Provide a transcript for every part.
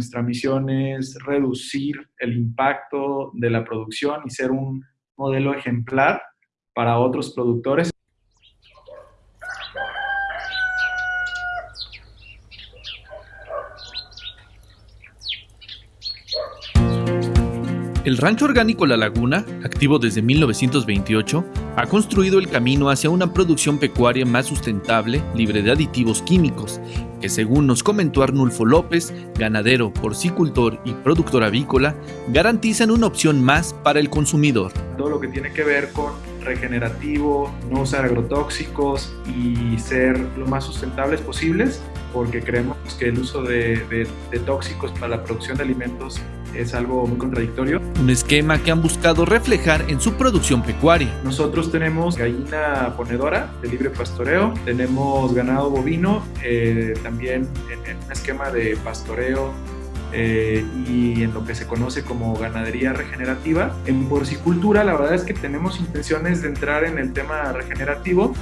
nuestra misión es reducir el impacto de la producción y ser un modelo ejemplar para otros productores. El rancho orgánico La Laguna, activo desde 1928, ha construido el camino hacia una producción pecuaria más sustentable, libre de aditivos químicos, que según nos comentó Arnulfo López, ganadero, porcicultor y productor avícola, garantizan una opción más para el consumidor. Todo lo que tiene que ver con regenerativo, no usar agrotóxicos y ser lo más sustentables posibles, porque creemos que el uso de, tóxicos para la producción de alimentos es algo muy contradictorio. Un esquema que han buscado reflejar en su producción pecuaria. Nosotros tenemos gallina ponedora de libre pastoreo, tenemos ganado bovino, eh, también en, un esquema de pastoreo eh, y en lo que se conoce como ganadería regenerativa. En porcicultura la verdad es que tenemos intenciones de entrar en el tema regenerativo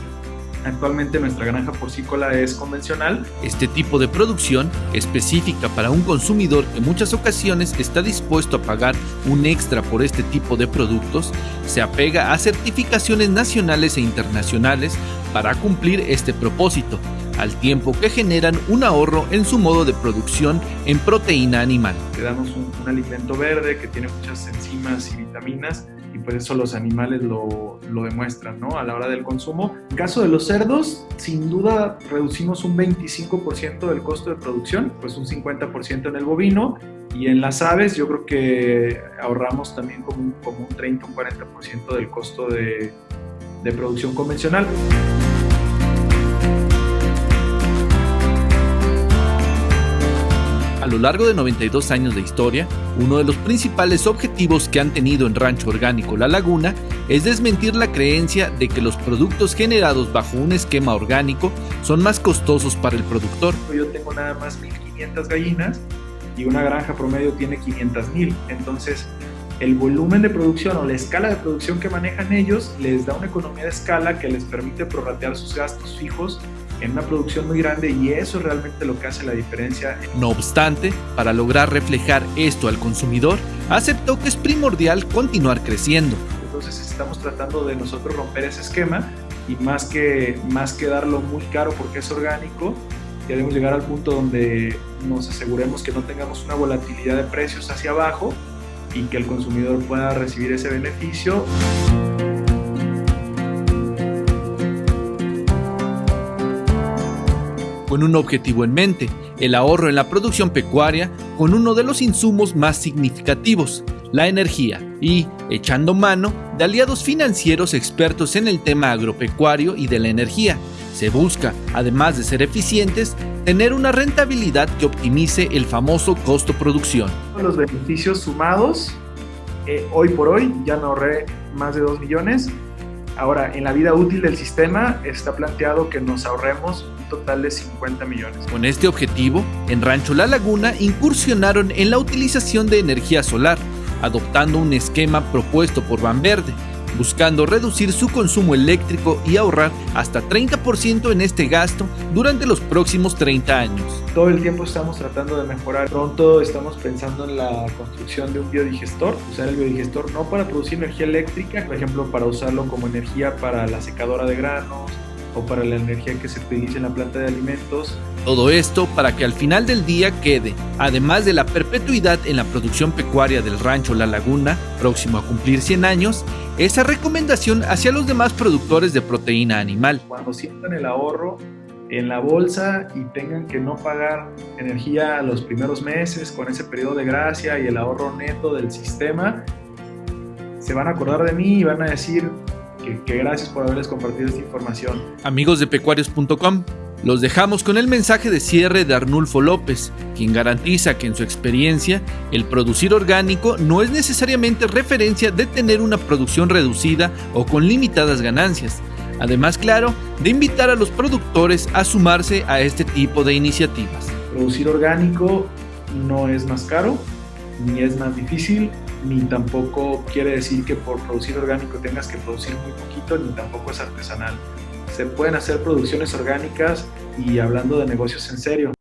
Actualmente nuestra granja porcícola es convencional. Este tipo de producción, específica para un consumidor que en muchas ocasiones está dispuesto a pagar un extra por este tipo de productos, se apega a certificaciones nacionales e internacionales para cumplir este propósito, al tiempo que generan un ahorro en su modo de producción en proteína animal. Le damos un, un alimento verde que tiene muchas enzimas y vitaminas y pues eso los animales lo, lo, demuestran, ¿no? A la hora del consumo. En caso de los cerdos, sin duda reducimos un 25% del costo de producción, pues un 50% en el bovino y en las aves yo creo que ahorramos también como un, como un 30 un 40% del costo de, de producción convencional. Lo largo de 92 años de historia, uno de los principales objetivos que han tenido en Rancho Orgánico La Laguna es desmentir la creencia de que los productos generados bajo un esquema orgánico son más costosos para el productor. Yo tengo nada más 1.500 gallinas y una granja promedio tiene 500.000, entonces el volumen de producción o la escala de producción que manejan ellos les da una economía de escala que les permite prorratear sus gastos fijos en una producción muy grande y eso es realmente lo que hace la diferencia. No obstante, para lograr reflejar esto al consumidor, aceptó que es primordial continuar creciendo. Entonces estamos tratando de nosotros romper ese esquema y más que, más que darlo muy caro porque es orgánico, queremos llegar al punto donde nos aseguremos que no tengamos una volatilidad de precios hacia abajo y que el consumidor pueda recibir ese beneficio. Con un objetivo en mente, el ahorro en la producción pecuaria con uno de los insumos más significativos, la energía, y echando mano de aliados financieros expertos en el tema agropecuario y de la energía. Se busca, además de ser eficientes, tener una rentabilidad que optimice el famoso costo-producción. Los beneficios sumados, eh, hoy por hoy ya me ahorré más de 2 millones Ahora, en la vida útil del sistema está planteado que nos ahorremos total de 50 millones. Con este objetivo, en Rancho La Laguna incursionaron en la utilización de energía solar, adoptando un esquema propuesto por Verde buscando reducir su consumo eléctrico y ahorrar hasta 30% en este gasto durante los próximos 30 años. Todo el tiempo estamos tratando de mejorar. Pronto estamos pensando en la construcción de un biodigestor, usar el biodigestor no para producir energía eléctrica, por ejemplo, para usarlo como energía para la secadora de granos, o para la energía que se utiliza en la planta de alimentos. Todo esto para que al final del día quede, además de la perpetuidad en la producción pecuaria del rancho La Laguna, próximo a cumplir 100 años, esa recomendación hacia los demás productores de proteína animal. Cuando sientan el ahorro en la bolsa y tengan que no pagar energía los primeros meses con ese periodo de gracia y el ahorro neto del sistema, se van a acordar de mí y van a decir, que, gracias por haberles compartido esta información. Amigos de pecuarios.com, los dejamos con el mensaje de cierre de Arnulfo López, quien garantiza que en su experiencia el producir orgánico no es necesariamente referencia de tener una producción reducida o con limitadas ganancias. Además, claro, de invitar a los productores a sumarse a este tipo de iniciativas. Producir orgánico no es más caro, ni es más difícil, ni tampoco quiere decir que por producir orgánico tengas que producir muy poquito, ni tampoco es artesanal. Se pueden hacer producciones orgánicas y hablando de negocios en serio.